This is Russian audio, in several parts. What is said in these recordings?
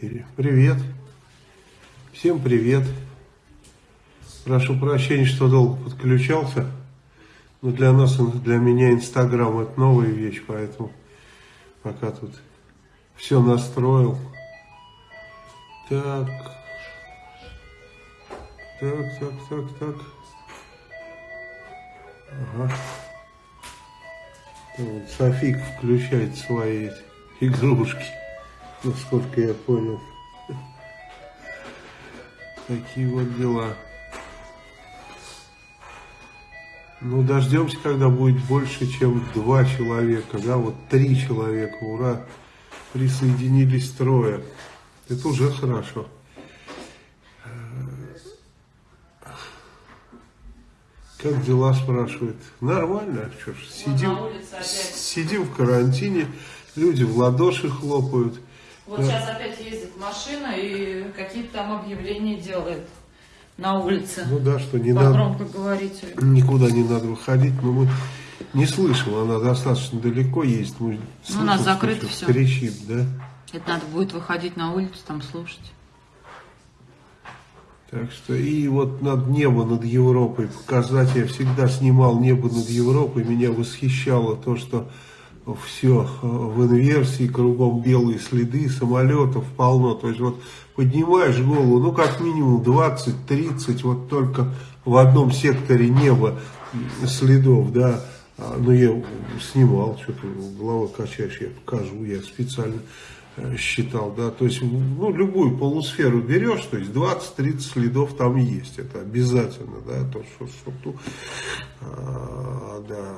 эфире. Привет. Всем привет. Прошу прощения, что долго подключался. Но для нас, для меня Инстаграм это новая вещь, поэтому пока тут все настроил. Так. Так, так, так, так. Ага. Софик включает свои игрушки, насколько я понял. Такие вот дела. Ну, дождемся, когда будет больше, чем два человека, да, вот три человека, ура, присоединились трое. Это уже хорошо. Как дела, спрашивает. Нормально, что ж, сидим, сидим в карантине, люди в ладоши хлопают. Вот да. сейчас опять ездит машина и какие-то там объявления делает на улице. Ну да, что не надо. громко говорить. Никуда не надо выходить, но мы не слышим, она достаточно далеко есть. Мы ну, у нас закрыто все. Кричит, да? Это надо будет выходить на улицу, там слушать. Так что и вот над небо над Европой показать, я всегда снимал небо над Европой, меня восхищало то, что все в инверсии, кругом белые следы, самолетов полно, то есть вот поднимаешь голову, ну как минимум 20-30, вот только в одном секторе неба следов, да, а, ну я снимал, что-то головой качаешь, я покажу, я специально Э, считал, да, то есть, ну, любую полусферу берешь, то есть 20-30 следов там есть, это обязательно, да, то, что, что а, да,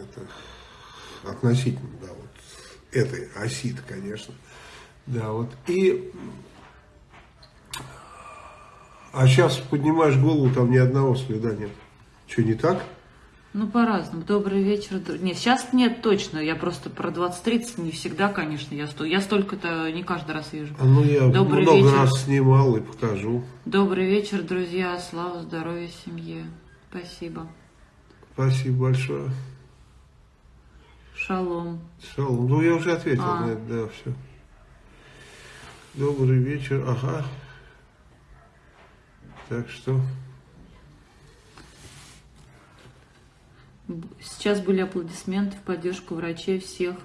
это относительно, да, вот этой оси конечно, да, вот, и, а сейчас поднимаешь голову, там ни одного следа нет, что, не так? Ну, по-разному. Добрый вечер. Нет, сейчас нет точно. Я просто про 20-30 не всегда, конечно. Я, сто... я столько-то не каждый раз вижу. А ну, я Добрый много вечер. раз снимал и покажу. Добрый вечер, друзья. Слава, здоровья, семье. Спасибо. Спасибо большое. Шалом. Шалом. Ну, я уже ответил а. на это, да, все. Добрый вечер. Ага. Так что... Сейчас были аплодисменты в поддержку врачей всех,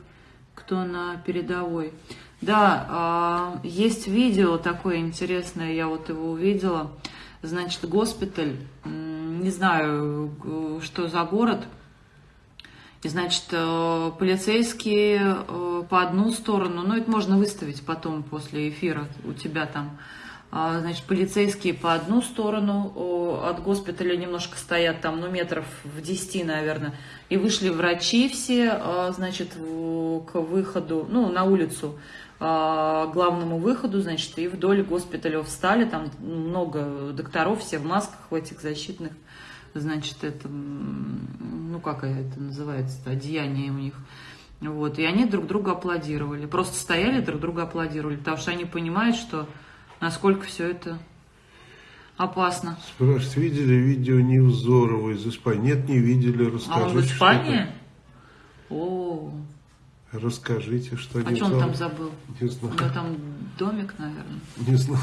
кто на передовой. Да, есть видео такое интересное, я вот его увидела. Значит, госпиталь, не знаю, что за город. И, значит, э, полицейские э, по одну сторону, ну, это можно выставить потом после эфира у тебя там, а, значит, полицейские по одну сторону от госпиталя немножко стоят, там, ну, метров в 10, наверное, и вышли врачи все, а, значит, к выходу, ну, на улицу, а, главному выходу, значит, и вдоль госпиталя встали, там много докторов, все в масках, в этих защитных, значит, это, ну, как это называется, одеяние у них, вот, и они друг друга аплодировали, просто стояли, друг друга аплодировали, потому что они понимают, что насколько все это опасно. Спрашивают, видели видео Невзорова из Испании? Нет, не видели, расскажите. А он в Испании? О. Расскажите, что А что он там забыл? Не знаю. У него там домик, наверное. Не знаю.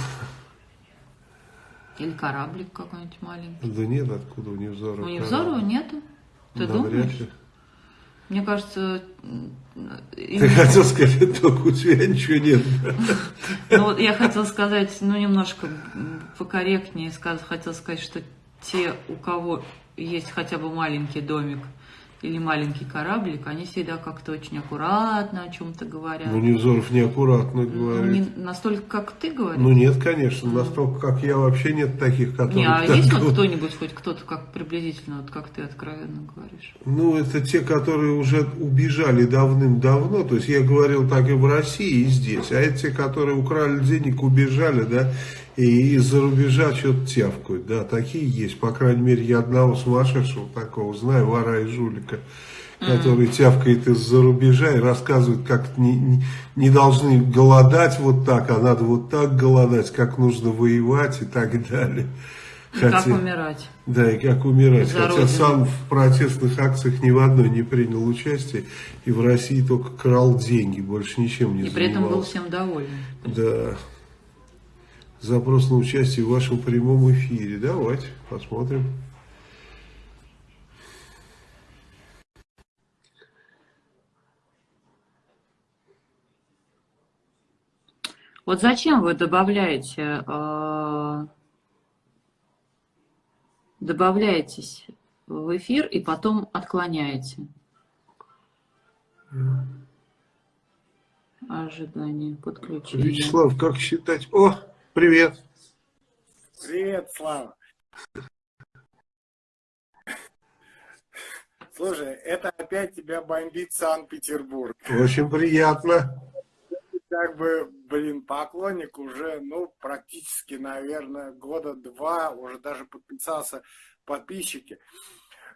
Или кораблик какой-нибудь маленький. Да нет, откуда у Невзорова? У Невзорова нету? Ты Навряд думаешь? Ли. Мне кажется... Ты хотел сказать, только у тебя ничего нет. Ну, вот я хотела сказать, ну, немножко покорректнее, хотела сказать, что те, у кого есть хотя бы маленький домик, или маленький кораблик, они всегда как-то очень аккуратно о чем-то говорят. Ну, Невзоров неаккуратно говорит. Не настолько, как ты говоришь? Ну, нет, конечно. Настолько, как я, вообще нет таких, которые... Не, а есть вот кто-нибудь, хоть кто-то, как приблизительно, вот как ты откровенно говоришь? Ну, это те, которые уже убежали давным-давно. То есть, я говорил так и в России, и здесь. А это те, которые украли денег, убежали, да, и из-за рубежа что-то тявкают, да, такие есть, по крайней мере, я одного сумасшедшего такого знаю, вора и жулика, который тявкает из-за рубежа и рассказывает, как не, не, не должны голодать вот так, а надо вот так голодать, как нужно воевать и так далее. И Хотя, как умирать. Да, и как умирать. За Хотя родину. сам в протестных акциях ни в одной не принял участие, и в России только крал деньги, больше ничем не и занимался. И при этом был всем доволен. Да. Запрос на участие в вашем прямом эфире. Давайте посмотрим. Вот зачем вы добавляете, э, добавляетесь в эфир и потом отклоняете? Ожидание подключения. Вячеслав, как считать? О, привет. Привет, Слава. Слушай, это опять тебя бомбит Санкт-Петербург. Очень приятно как бы, блин, поклонник уже, ну, практически, наверное, года два, уже даже подписался подписчики.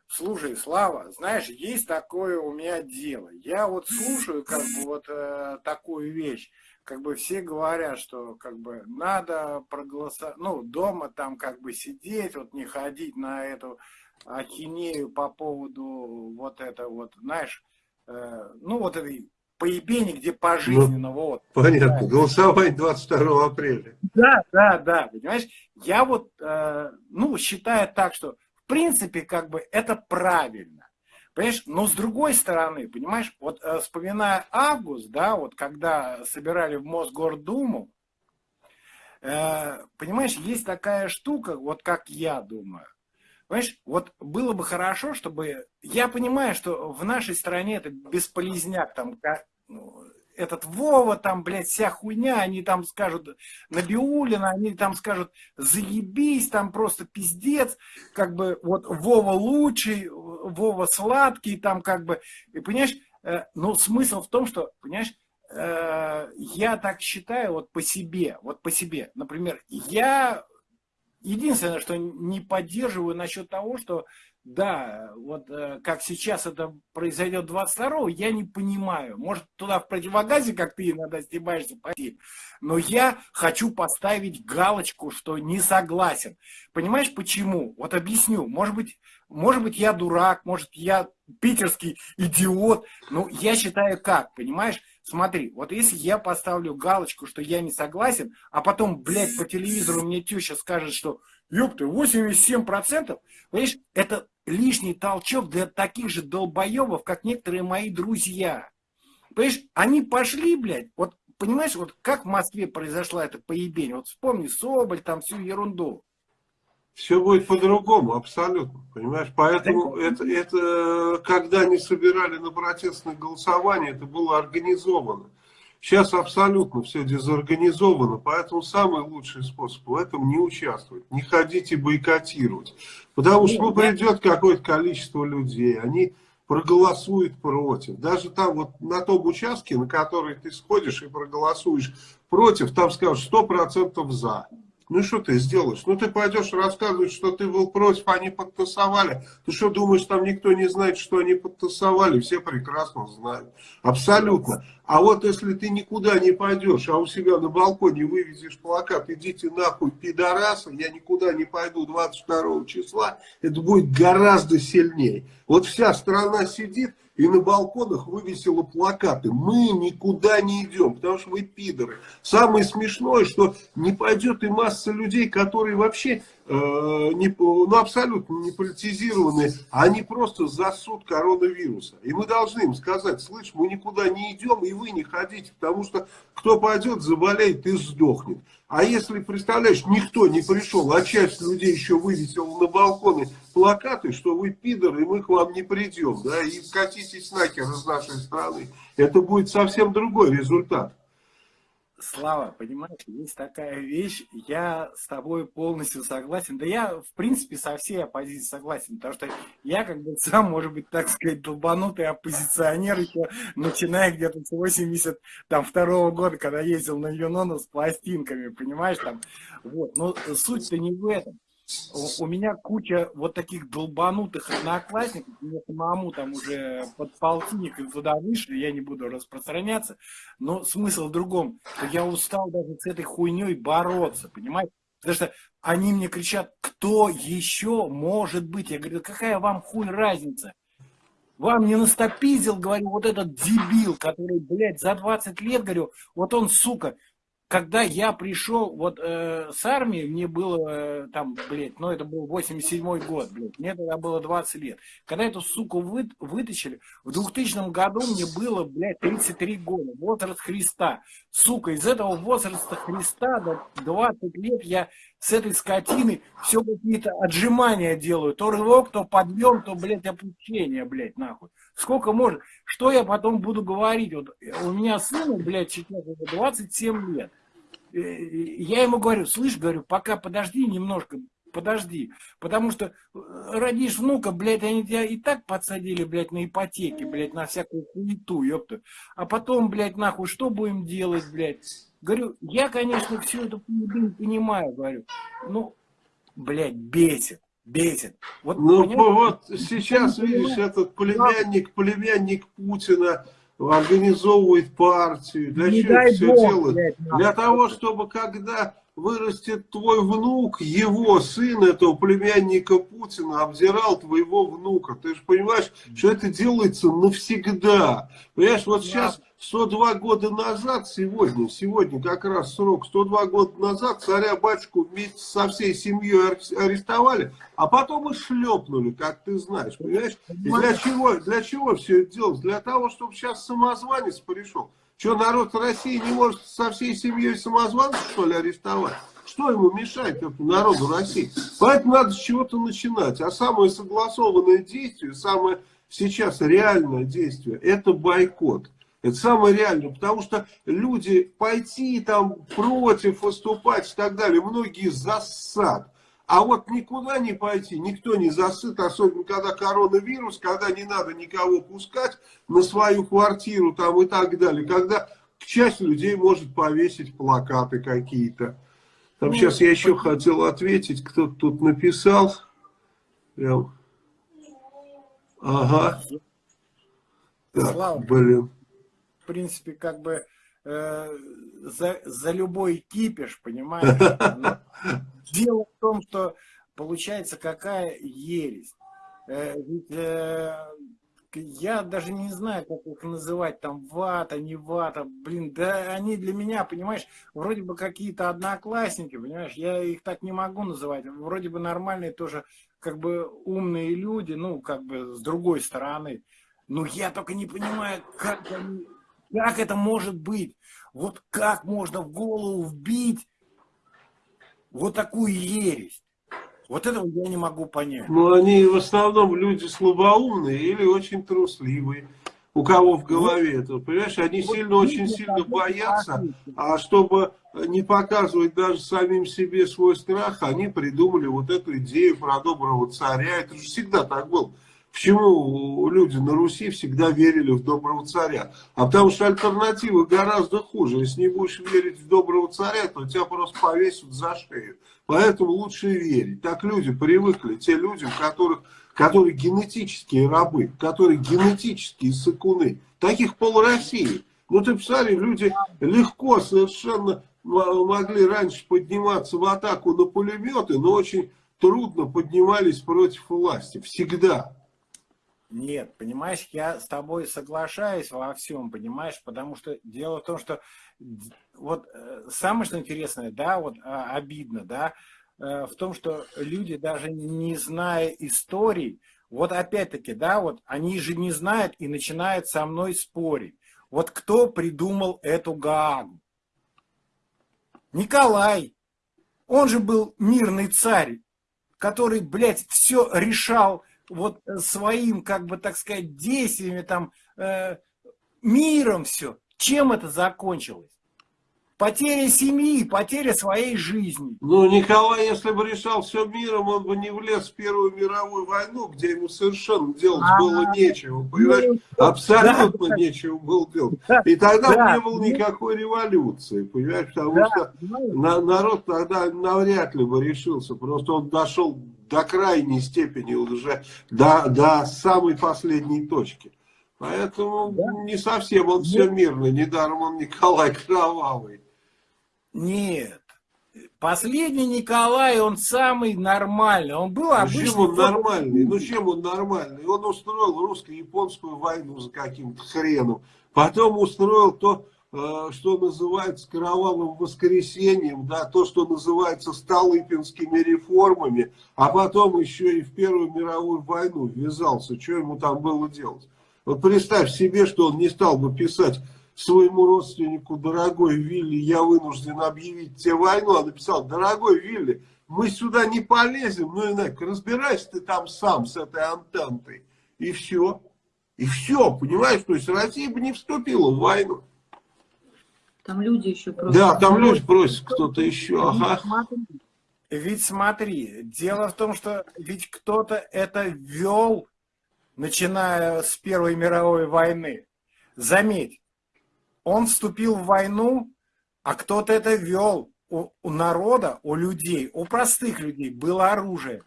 Слушай, Слава, знаешь, есть такое у меня дело. Я вот слушаю, как бы, вот э, такую вещь. Как бы все говорят, что, как бы, надо проголосовать, ну, дома там, как бы, сидеть, вот не ходить на эту ахинею по поводу вот это вот, знаешь, э, ну, вот этой поебени, где пожизненно, ну, вот. Понятно, да. голосовать 22 апреля. Да, да, да, понимаешь, я вот, э, ну, считаю так, что, в принципе, как бы, это правильно. Понимаешь, но с другой стороны, понимаешь, вот э, вспоминая август, да, вот когда собирали в Мосгордуму, э, понимаешь, есть такая штука, вот как я думаю, Понимаешь, вот было бы хорошо, чтобы... Я понимаю, что в нашей стране это бесполезняк, там, ну, этот Вова, там, блядь, вся хуйня, они там скажут Набиулина, они там скажут заебись, там просто пиздец, как бы вот Вова лучший, Вова сладкий, там как бы, и понимаешь, э, но смысл в том, что, понимаешь, э, я так считаю вот по себе, вот по себе, например, я единственное, что не поддерживаю насчет того, что да, вот э, как сейчас это произойдет 22-го, я не понимаю. Может, туда в противогазе, как ты иногда стебаешься, пойти. Но я хочу поставить галочку, что не согласен. Понимаешь, почему? Вот объясню. Может быть, может быть, я дурак, может, я питерский идиот. Но я считаю как, понимаешь? Смотри, вот если я поставлю галочку, что я не согласен, а потом, блядь, по телевизору мне теща скажет, что ёпты, 87%, понимаешь, это лишний толчок для таких же долбоебов, как некоторые мои друзья. Понимаешь, они пошли, блядь, вот понимаешь, вот как в Москве произошла эта поебень, вот вспомни Соболь, там всю ерунду. Все будет по-другому, абсолютно, понимаешь? Поэтому это, это, когда они собирали на протестное голосование, это было организовано. Сейчас абсолютно все дезорганизовано, поэтому самый лучший способ в этом не участвовать, не ходить и бойкотировать. Потому что ну, придет какое-то количество людей, они проголосуют против. Даже там вот на том участке, на который ты сходишь и проголосуешь против, там скажут 100% за. Ну что ты сделаешь? Ну ты пойдешь рассказывать, что ты был против, они подтасовали. Ты что думаешь, там никто не знает, что они подтасовали? Все прекрасно знают. Абсолютно. А вот если ты никуда не пойдешь, а у себя на балконе вывезешь плакат, идите нахуй, пидорасы, я никуда не пойду 22 числа, это будет гораздо сильнее. Вот вся страна сидит и на балконах вывесила плакаты. Мы никуда не идем, потому что вы пидоры. Самое смешное, что не пойдет и масса людей, которые вообще не, ну, абсолютно не политизированные, они просто засуд коронавируса. И мы должны им сказать, слышь, мы никуда не идем, и вы не ходите, потому что кто пойдет, заболеет и сдохнет. А если, представляешь, никто не пришел, а часть людей еще вывесила на балконы плакаты, что вы пидоры, и мы к вам не придем, да, и катитесь нахер из нашей страны, это будет совсем другой результат. Слава, понимаешь, есть такая вещь, я с тобой полностью согласен. Да я, в принципе, со всей оппозицией согласен, потому что я, как бы, сам, может быть, так сказать, долбанутый оппозиционер еще, начиная где-то с 82 года, когда ездил на Юнону с пластинками, понимаешь, там, вот. Но суть-то не в этом у меня куча вот таких долбанутых одноклассников, мне самому там уже под полтинник и туда вышли, я не буду распространяться, но смысл в другом, что я устал даже с этой хуйней бороться, понимаете? Потому что они мне кричат, кто еще может быть? Я говорю, какая вам хуй разница? Вам не настопизил, говорю, вот этот дебил, который, блядь, за 20 лет, говорю, вот он, сука, когда я пришел вот э, с армии, мне было э, там, блядь, ну это был 87-й год, блядь, мне тогда было 20 лет. Когда эту суку вы, вытащили, в 2000 году мне было, блядь, 33 года, возраст Христа. Сука, из этого возраста Христа до 20 лет я с этой скотиной все какие-то отжимания делаю. То рывок, то подъем, то, блядь, опущение, блядь, нахуй. Сколько может? Что я потом буду говорить? Вот у меня сыну, блядь, сейчас 27 лет. Э, я ему говорю, слышь, говорю, пока подожди немножко, подожди. Потому что э, родишь внука, блядь, они тебя и так подсадили, блядь, на ипотеке, блядь, на всякую хуету, ёпта. А потом, блядь, нахуй, что будем делать, блядь? Говорю, я, конечно, всю эту понимаю, говорю. Ну, блядь, бесит, бесит. Вот, ну, вот сейчас, видишь, этот племянник, племянник Путина, организовывает партию, для не чего все Бог, делает? Блядь, для того, чтобы когда вырастет твой внук, его сын, этого племянника Путина, обзирал твоего внука. Ты же понимаешь, что это делается навсегда. Понимаешь, вот сейчас 102 года назад, сегодня, сегодня как раз срок, 102 года назад царя-батюшку вместе со всей семьей арестовали, а потом и шлепнули, как ты знаешь, понимаешь? И для чего, для чего все это делалось? Для того, чтобы сейчас самозванец пришел. Что, народ России не может со всей семьей самозванца, что ли, арестовать? Что ему мешает, народу России? Поэтому надо с чего-то начинать. А самое согласованное действие, самое сейчас реальное действие, это бойкот. Это самое реальное, потому что люди пойти там против, выступать и так далее, многие засад. А вот никуда не пойти, никто не засыт, особенно когда коронавирус, когда не надо никого пускать на свою квартиру там и так далее, когда часть людей может повесить плакаты какие-то. Там ну, сейчас я еще хотел ответить, кто-то тут написал. Прям. Ага. Так, блин. В принципе, как бы э, за, за любой кипиш, понимаешь? Дело в том, что получается какая ересь. Э, ведь э, я даже не знаю, как их называть, там, вата, не вата, блин, да они для меня, понимаешь, вроде бы какие-то одноклассники, понимаешь, я их так не могу называть, вроде бы нормальные тоже, как бы умные люди, ну, как бы с другой стороны, но я только не понимаю, как они, как это может быть, вот как можно в голову вбить вот такую ересь. Вот этого я не могу понять. Ну, они в основном люди слабоумные или очень трусливые. У кого в голове это, понимаешь, они вот сильно, очень сильно боятся, а чтобы не показывать даже самим себе свой страх, они придумали вот эту идею про доброго царя. Это же всегда так было. Почему люди на Руси всегда верили в доброго царя? А потому что альтернатива гораздо хуже. Если не будешь верить в доброго царя, то тебя просто повесят за шею. Поэтому лучше верить. Так люди привыкли, те люди, которых, которые генетические рабы, которые генетические сыкуны. Таких пол России. Ну ты посмотри, люди легко совершенно могли раньше подниматься в атаку на пулеметы, но очень трудно поднимались против власти. Всегда. Нет, понимаешь, я с тобой соглашаюсь во всем, понимаешь, потому что дело в том, что вот э, самое что интересное, да, вот а, обидно, да, э, в том, что люди даже не зная историй, вот опять-таки, да, вот они же не знают и начинают со мной спорить. Вот кто придумал эту Гаагу? Николай. Он же был мирный царь, который, блядь, все решал вот э, своим, как бы так сказать, действиями, там, э, миром все. Чем это закончилось? Потеря семьи, потеря своей жизни. Ну, Николай, если бы решал все миром, он бы не влез в Первую мировую войну, где ему совершенно делать а, было нечего, понимаешь? Ну, Абсолютно да, нечего было делать. Да, И тогда да, не было никакой революции, понимаешь? Потому да, что на, народ тогда навряд ли бы решился. Просто он дошел до крайней степени уже, до, до самой последней точки. Поэтому да? не совсем он все мирно, недаром он Николай Кровавый. Нет. Последний Николай, он самый нормальный. Он был обычный. Чем он нормальный? Ну чем он нормальный? Он устроил русско-японскую войну за каким-то хреном. Потом устроил то что называется кровавым воскресеньем, да, то, что называется столыпинскими реформами, а потом еще и в Первую мировую войну ввязался. Что ему там было делать? Вот представь себе, что он не стал бы писать своему родственнику, дорогой Вилли, я вынужден объявить тебе войну, а написал, дорогой Вилли, мы сюда не полезем, ну иначе, разбирайся ты там сам с этой антентой. И все. И все, понимаешь, то есть Россия бы не вступила в войну. Там люди еще просят. Да, там люди просят кто-то еще. Ага. Ведь смотри, дело в том, что ведь кто-то это вел, начиная с Первой мировой войны. Заметь, он вступил в войну, а кто-то это вел. У, у народа, у людей, у простых людей было оружие.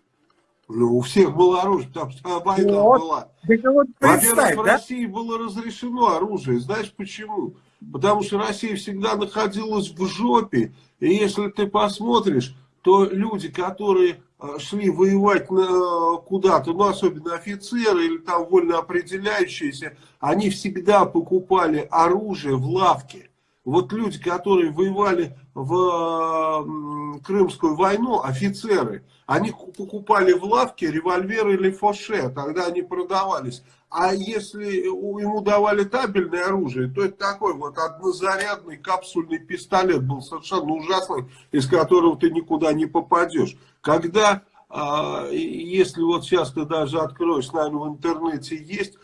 Ну, у всех было оружие, что война вот. была. Вот Во-первых, в да? России было разрешено оружие. Знаешь почему? Потому что Россия всегда находилась в жопе. И если ты посмотришь, то люди, которые а, шли воевать куда-то, ну, особенно офицеры или там вольно определяющиеся, они всегда покупали оружие в лавке. Вот люди, которые воевали в Крымскую войну, офицеры, они покупали в лавке револьверы или фоше, тогда они продавались. А если ему давали табельное оружие, то это такой вот однозарядный капсульный пистолет был совершенно ужасный, из которого ты никуда не попадешь. Когда, а, если вот сейчас ты даже откроешь, наверное, в интернете есть,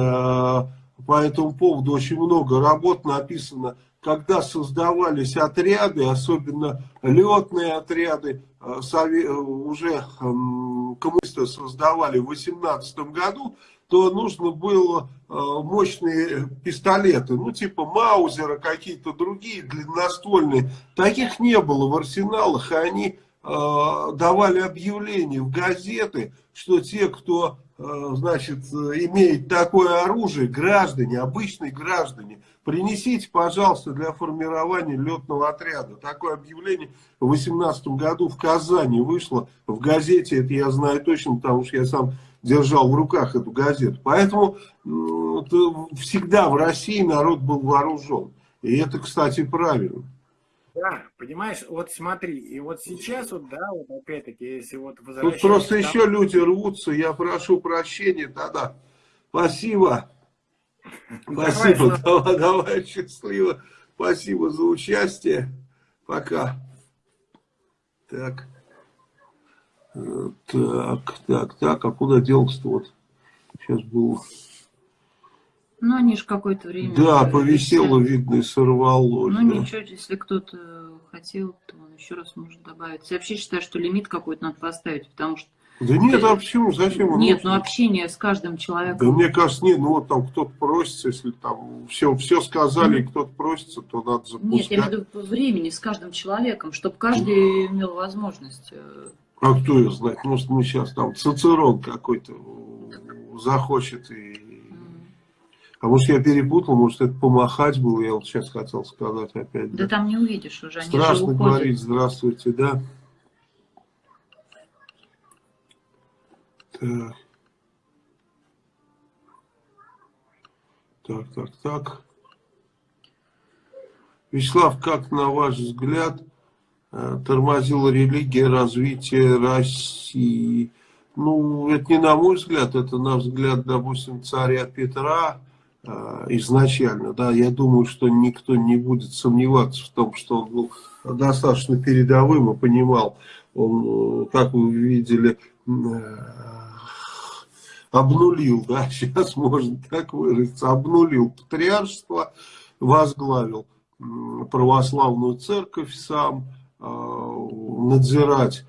а, по этому поводу очень много работ написано, когда создавались отряды, особенно летные отряды, э, э, уже коммунисты создавали в 18 году, то нужно было э, мощные пистолеты, ну типа Маузера, какие-то другие длинноствольные. Таких не было в арсеналах, и они давали объявления в газеты, что те, кто значит, имеет такое оружие, граждане, обычные граждане, принесите, пожалуйста, для формирования летного отряда. Такое объявление в 2018 году в Казани вышло, в газете, это я знаю точно, потому что я сам держал в руках эту газету. Поэтому всегда в России народ был вооружен. И это, кстати, правильно. Да, понимаешь, вот смотри, и вот сейчас вот, да, вот опять-таки, если вот возвращаться... Тут просто еще люди рвутся, я прошу прощения, да-да. Спасибо. Спасибо, давай, давай, счастливо. Спасибо за участие. Пока. Так. Э, так, так, так, а куда делся-то вот? Сейчас было... Ну, они же какое-то время... Да, повисело, видно, и сорвалось. Ну, да. ничего, если кто-то хотел, то он еще раз может добавить. Я вообще считаю, что лимит какой-то надо поставить, потому что... Да нет, а почему? Зачем? Нет, ну общение с каждым человеком. Да мне кажется, нет, ну вот там кто-то просится, если там все, все сказали, mm -hmm. и кто-то просится, то надо запускать. Нет, я имею в виду времени с каждым человеком, чтобы каждый имел возможность. Э, а кто ее знает? Может, мы сейчас там Цицерон какой-то захочет и а может я перепутал, может это помахать было, я вот сейчас хотел сказать опять. Да, да там не увидишь уже, они Страшно говорить, здравствуйте, да. Так. Так, так, так. Вячеслав, как на ваш взгляд э, тормозила религия развитие России? Ну, это не на мой взгляд, это на взгляд, допустим, царя Петра, изначально, да, я думаю, что никто не будет сомневаться в том, что он был достаточно передовым и понимал, он, э, как вы видели, э, обнулил, да, сейчас можно так выразиться, обнулил патриаршество, возглавил православную церковь сам, надзирать,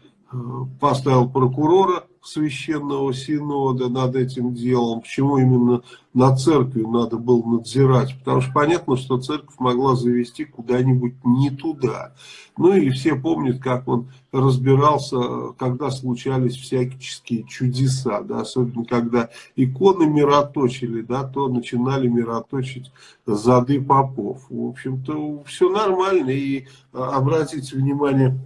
поставил прокурора священного синода над этим делом, почему именно на церкви надо было надзирать, потому что понятно, что церковь могла завести куда-нибудь не туда. Ну и все помнят, как он разбирался, когда случались всякие чудеса, да, особенно когда иконы мироточили, да, то начинали мироточить зады попов. В общем-то, все нормально, и обратите внимание,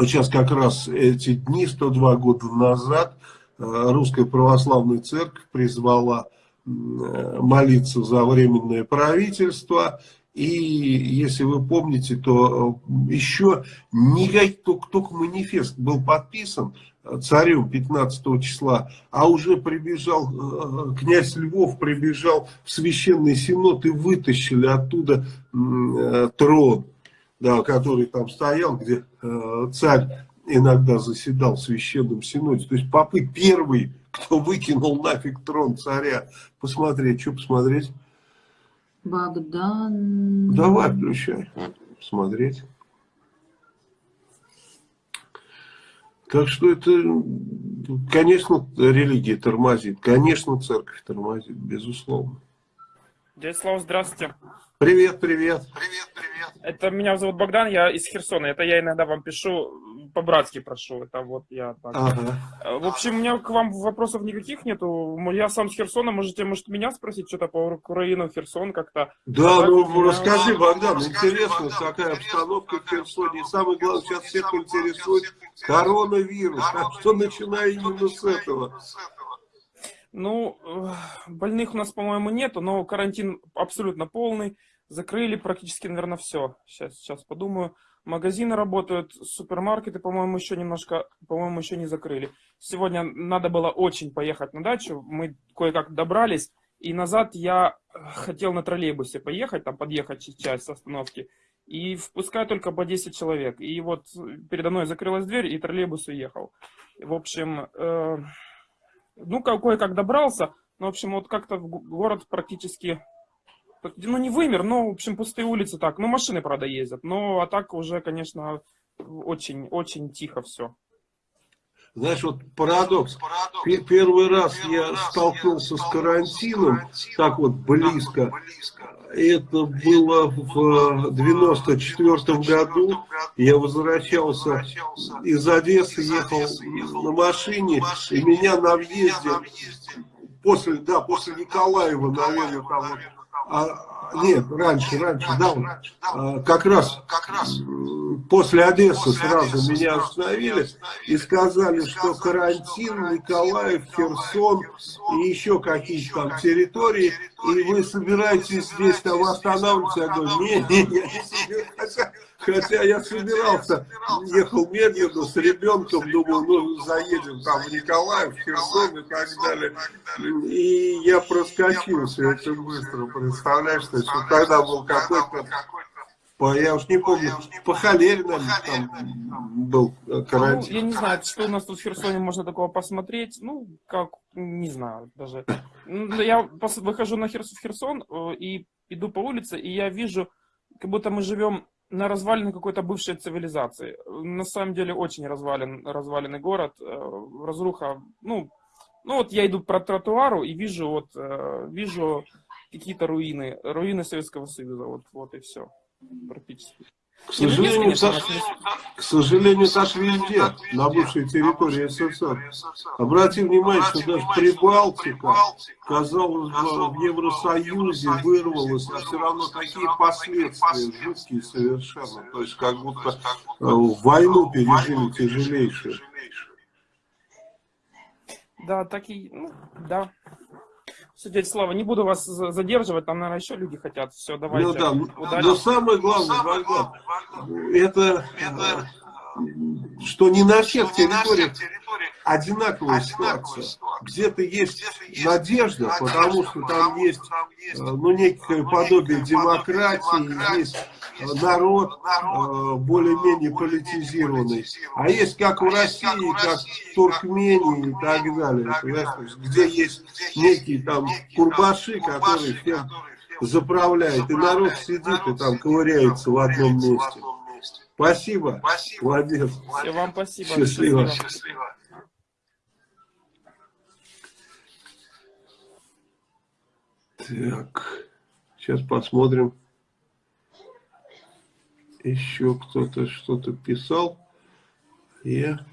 сейчас как раз эти дни, 102 года назад, э, Русская Православная Церковь призвала э, молиться за временное правительство, И если вы помните, то э, еще никак, только, только манифест был подписан царем 15 числа, а уже прибежал, князь Львов прибежал в священный синод и вытащили оттуда трон, да, который там стоял, где царь иногда заседал в священном синоде. То есть попы первый, кто выкинул нафиг трон царя. Посмотреть, что посмотреть? Богдан... Давай, включай. Смотреть. Так что это, конечно, религия тормозит. Конечно, церковь тормозит, безусловно. Дядя Слава, здравствуйте. Привет, привет. Привет, привет. Это меня зовут Богдан, я из Херсона. Это я иногда вам пишу, по-братски прошу. Это вот я так. Ага. В общем, у меня к вам вопросов никаких нету. Я сам с Херсона, можете, может, меня спросить что-то по Украину, Херсон как-то. Да, а ну меня... расскажи, Богдан, интересно, какая обстановка в Херсоне. И самое главное, сейчас всех интересует коронавирус. Так что начиная именно с этого. Ну, больных у нас, по-моему, нету, но карантин абсолютно полный. Закрыли практически, наверное, все. Сейчас, сейчас подумаю. Магазины работают, супермаркеты, по-моему, еще немножко, по-моему, еще не закрыли. Сегодня надо было очень поехать на дачу. Мы кое-как добрались. И назад я хотел на троллейбусе поехать, там подъехать часть остановки. И впускаю только по 10 человек. И вот передо мной закрылась дверь, и троллейбус уехал. В общем, э, ну, кое-как добрался. Ну, в общем, вот как-то город практически ну, не вымер, но, в общем, пустые улицы так. Ну, машины, правда, ездят. Но, а так уже, конечно, очень, очень тихо все. Знаешь, вот парадокс. Первый раз я столкнулся с карантином, так вот близко. Это было в 94 году. Я возвращался из Одессы, ехал на машине, и меня на въезде, после, да, после Николаева, наверное, там вот а, нет, раньше, раньше, да, а, как раз, как раз после Одессы сразу меня остановили и сказали, что карантин, Николаев, Херсон и еще какие-то там территории, и вы собираетесь здесь там останавливаться. Я говорю, нет, нет, я не собираюсь. Хотя я собирался, ехал медленно с ребенком, думал, ну заедем там в Николаев, в Херсон и так далее. И я проскочил все это быстро, представляешь, что тогда был какой-то я уж не помню, по наверное, там был карантин. Ну, я не знаю, что у нас тут в Херсоне можно такого посмотреть. Ну, как, не знаю даже. Ну, я выхожу на Херсон, в Херсон э, и иду по улице, и я вижу, как будто мы живем на развалине какой-то бывшей цивилизации. На самом деле очень развален, разваленный город, э, разруха. Ну, ну вот я иду по тротуару и вижу вот э, вижу какие-то руины, руины Советского Союза, вот, вот и все практически. К сожалению, так, к сожалению, так везде, на бывшей территории СССР. Обрати внимание, что даже Прибалтика, казалось бы, в Евросоюзе вырвалась, а все равно такие последствия жуткие совершенно. То есть, как будто э, войну пережили тяжелейшую. Да, так и, ну, да. Все, дядя Слава, не буду вас задерживать, там, наверное, еще люди хотят. Все, давайте. Ну да, удачи. но самое главное, но самое главное это, это, что не на всех территориях одинаковая ситуация. Где-то есть надежда, потому что там есть ну, некое подобие демократии, есть народ э, более-менее политизированный. А есть как в России, как в Туркмении и так далее. Где есть некие там курбаши, которые всем заправляют. И народ сидит и там ковыряется в одном месте. Спасибо. Молодец. Все, вам спасибо. Счастливо. Счастливо. Так, сейчас посмотрим еще кто-то что-то писал. Я...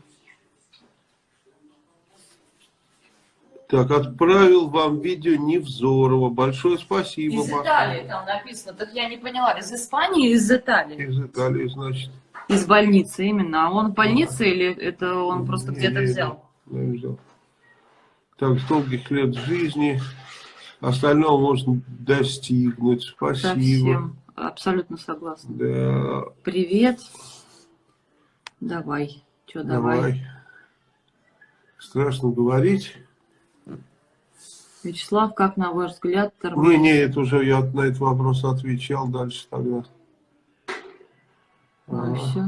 Так, отправил вам видео Невзорова. Большое спасибо. Из Италии там написано. Так я не поняла, из Испании из Италии? Из Италии, значит. Из больницы именно. А он в больнице да. или это он просто где-то взял? Да, взял. Так, с долгих лет жизни. Остального можно достигнуть. Спасибо. Совсем. Абсолютно согласна. Да, Привет. Давай. Что, давай. давай. Страшно говорить. Вячеслав, как на ваш взгляд Не, тормозит? не, это уже я на этот вопрос отвечал дальше тогда. Ну, А, все.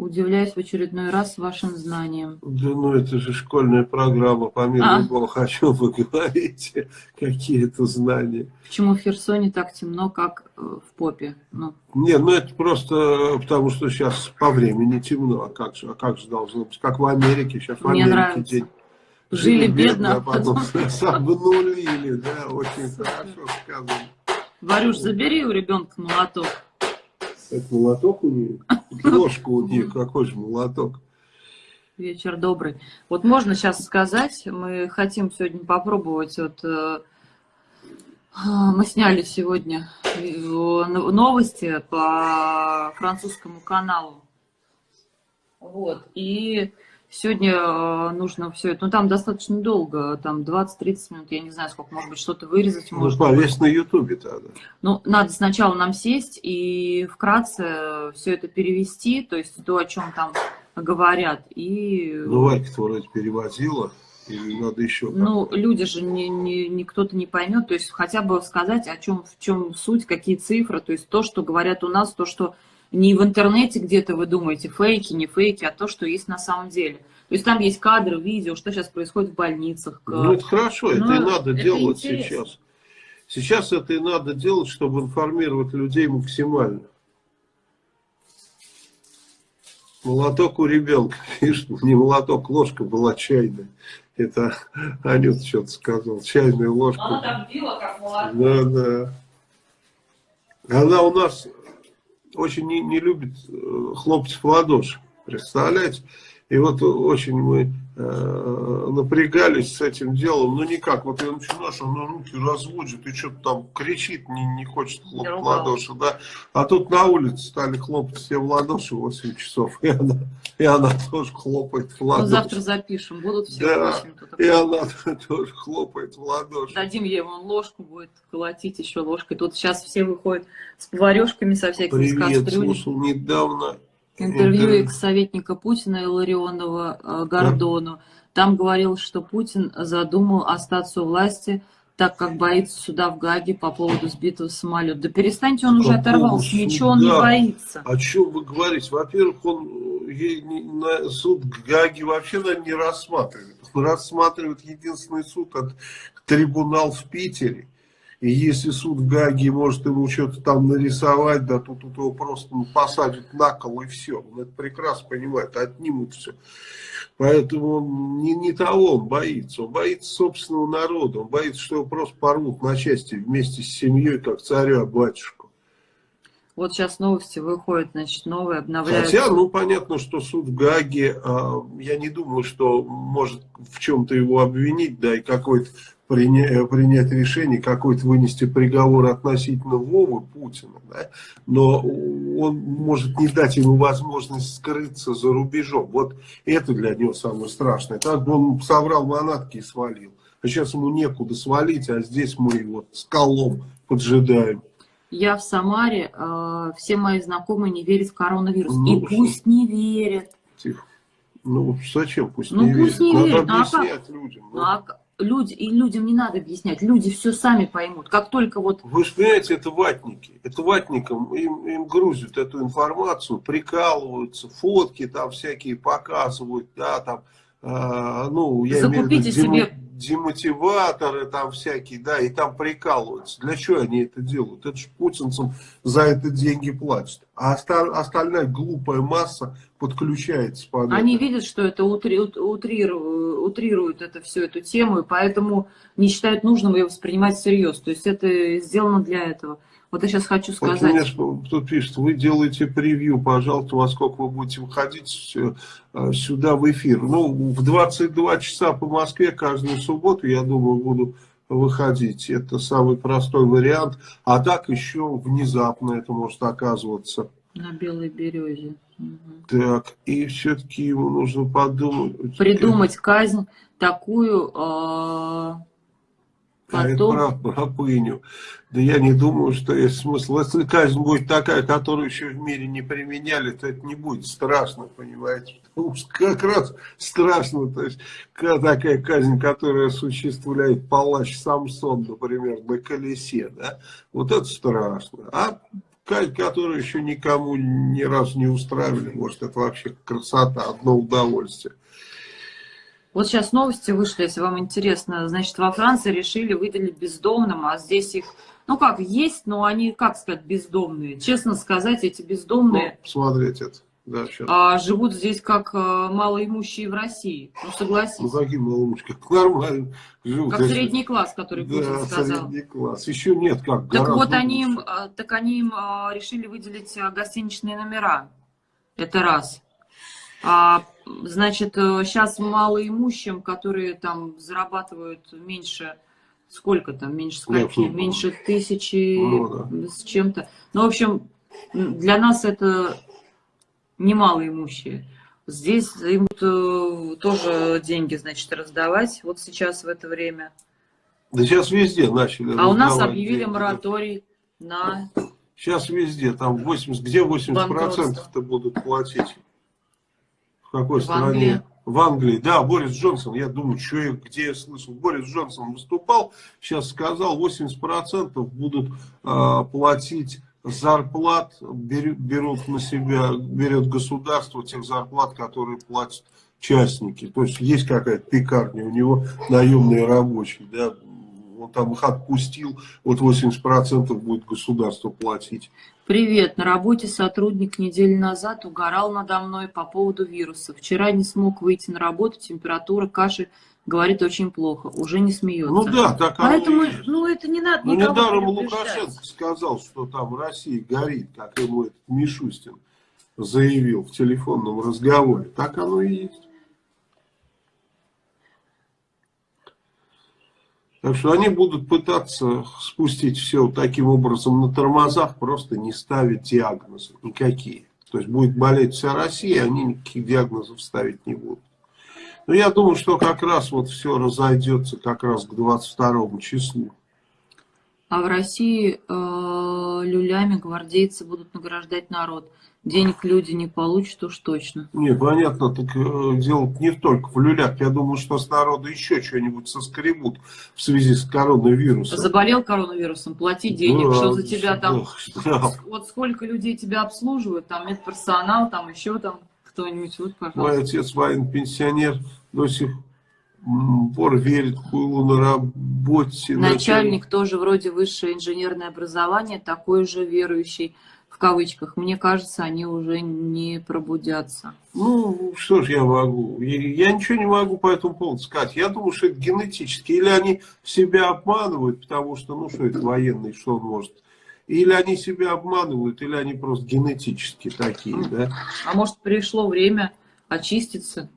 Удивляюсь в очередной раз вашим знаниям. Да ну это же школьная программа, по миру А. Бог, о чем вы говорите, какие это знания. Почему в Херсоне так темно, как э, в попе? Ну, Не, ну это просто потому, что сейчас по времени темно, а как же, а как же должно быть, как в Америке, сейчас в Мне Америке нравится. день. Жили бедно, а потом потом- обнулили, да, очень хорошо сказано. Варюш, забери у ребенка молоток. Это молоток у нее? Ложку у нее, какой же молоток? Вечер добрый. Вот можно сейчас сказать, мы хотим сегодня попробовать, вот э, мы сняли сегодня э, новости по французскому каналу. Вот, и сегодня э, нужно все это, ну там достаточно долго, там 20-30 минут, я не знаю сколько, может быть что-то вырезать Ну, можно. повесь на ютубе тогда. Ну, надо сначала нам сесть и вкратце все это перевести, то есть то, о чем там говорят, и Ну, Варька-то вроде переводила, или надо еще Ну, люди же не, не, не кто-то не поймет, то есть хотя бы сказать, о чем, в чем суть, какие цифры, то есть то, что говорят у нас, то, что не в интернете где-то вы думаете, фейки, не фейки, а то, что есть на самом деле. То есть там есть кадры, видео, что сейчас происходит в больницах. Ну, это хорошо, это Ну, и надо это делать интересно. сейчас. Сейчас это и надо делать, чтобы информировать людей максимально. Молоток у ребенка, видишь, не молоток, ложка была чайная. Это Анют что-то сказал, чайная ложка. там била, как молоток. Да, да. Она у нас очень не, не любит э, хлопать в ладоши, представляете? И вот очень мы э, напрягались с этим делом, но никак. Вот я начинаешь, она руки разводит и что-то там кричит, не, не хочет хлопать в ладоши, да. А тут на улице стали хлопать все в ладоши в 8 часов, и она, и она тоже хлопает в Ну, ладоши. завтра запишем, будут все Да, восемь тут. И она тоже хлопает в ладоши. Дадим ей вон ложку, будет колотить еще ложкой. Тут сейчас все выходят с поварешками со всякими Привет, кастрюлями. слушал недавно Интервью экс-советника Путина Илларионова э, Гордону. Там говорилось, что Путин задумал остаться у власти, так как боится суда в Гаге по поводу сбитого самолета. Да перестаньте, он По уже оторвался, поводу ничего он не суда. боится. О чем вы говорите? Во-первых, он э, на суд Гаги вообще наверное, не рассматривает. Он рассматривает единственный суд, от трибунал в Питере. И если суд в Гаге может ему что-то там нарисовать, да тут, тут его просто ну, посадят на кол и все. Он это прекрасно понимает, отнимут все. Поэтому он не, не того он боится. Он боится собственного народа. Он боится, что его просто порвут на части вместе с семьей, как царя батюшку. Вот сейчас новости выходят, значит, новые, обновляются. Хотя, ну, понятно, что суд в Гаге, а, я не думаю, что может в чем-то его обвинить, да, и какой-то приня- принять решение, какой-то вынести приговор относительно Вовы Путина, да, но он может не дать ему возможность скрыться за рубежом. Вот это для него самое страшное. Так бы он соврал манатки и свалил. А сейчас ему некуда свалить, а здесь мы его с колом поджидаем. Я в Самаре, э, все мои знакомые не верят в коронавирус. Ну, и пусть не верят. Тихо. Ну, зачем? Пусть Ну, не пусть верят. не Надо верят. Ну, а объяснять людям. Ну, а к- люди, и людям не надо объяснять, люди все сами поймут. Как только вот Вы же понимаете, это ватники. Это ватникам им, им грузят эту информацию, прикалываются, фотки там всякие показывают, да, там, ну, я имею в виду Закупите себе- демотиваторы там всякие, да, и там прикалываются. Для чего они это делают? Это же путинцам за это деньги платят. А оста- остальная глупая масса подключается под Они это. видят, что это утри- ут- утриру- утрирует это всю эту тему, и поэтому не считают нужным ее воспринимать всерьез. То есть это сделано для этого. Вот я сейчас хочу Вот сказать. мне ж тут пишет, вы делаете превью, пожалуйста, во сколько вы будете выходить э, сюда в эфир. Ну, в 22 часа по Москве каждую субботу, я думаю, буду выходить. Это самый простой вариант. А так еще внезапно это может оказываться. На белой березе. Мгм. Так, и все-таки ему нужно подумать. Придумать казнь такую, э, Потом... про рабыню. Да я не думаю, что есть смысл. Если казнь будет такая, которую еще в мире не применяли, то это не будет страшно, понимаете? Потому что как раз страшно, то есть такая казнь, которая осуществляет палач Самсон, например, на колесе, да, вот это страшно. А казнь, которую еще никому ни разу не устраивали, может, это вообще красота, одно удовольствие. Вот сейчас новости вышли, если вам интересно. Значит, во Франции решили выделить бездомным, а здесь их, ну как, есть, но они, как сказать, бездомные. Честно сказать, эти бездомные... Ну, смотреть это. Да, а, живут здесь как а, малоимущие в России. Ну, согласись. Ну, какие малоимущие? Как нормально живут. Как средний класс, который Путин да, сказал. средний класс. Еще нет, как. Так вот, они им, а, так они им решили выделить гостиничные номера. Это раз. А, значит, сейчас э, малоимущим, которые там зарабатывают меньше, сколько там, меньше скольки, ну, меньше тысячи ну, да. с чем-то. Ну, в общем, для нас это не малоимущие. Здесь им э, тоже деньги, значит, раздавать вот сейчас в это время. Да сейчас везде начали А у нас объявили деньги. мораторий на... Сейчас везде, там 80, где 80%-то будут платить? В какой в стране? Англии. В Англии, да, Борис Джонсон, я думаю, что я, где я слышал, Борис Джонсон выступал, сейчас сказал, 80% будут э, платить зарплат, берут, берут на себя, берет государство тех зарплат, которые платят частники. То есть есть какая-то пекарня, у него наемные рабочие, да, он там их отпустил, вот 80% будет государство платить. Привет, на работе сотрудник неделю назад угорал надо мной по поводу вируса. Вчера не смог выйти на работу, температура, кашель, говорит очень плохо, уже не смеется. Ну да, так Поэтому, и... ну это не надо Ну недаром Лукашенко сказал, что там Россия горит, как ему этот Мишустин заявил в телефонном разговоре. Так оно и есть. Так что они будут пытаться спустить все таким образом на тормозах, просто не ставить диагнозы никакие. То есть будет болеть вся Россия, они никаких диагнозов ставить не будут. Но я думаю, что как раз вот все разойдется как раз к 22 числу. А в России э, люлями гвардейцы будут награждать народ денег люди не получат уж точно. Не, понятно, так э, дело не только в люлях. Я думаю, что с народа еще что-нибудь соскребут в связи с коронавирусом. Заболел коронавирусом, плати денег, да, что за тебя там, да. вот сколько людей тебя обслуживают, там медперсонал, там еще там кто-нибудь, вот, пожалуйста. Мой отец военный пенсионер до сих пор верит Хуйлу на работе. Начальник, начальник тоже вроде высшее инженерное образование, такой же верующий кавычках, мне кажется, они уже не пробудятся. Ну, что ж я могу? Я ничего не могу по этому поводу сказать. Я думаю, что это генетически. Или они себя обманывают, потому что, ну, что это военный, что он может... Или они себя обманывают, или они просто генетически такие, да? А может, пришло время очиститься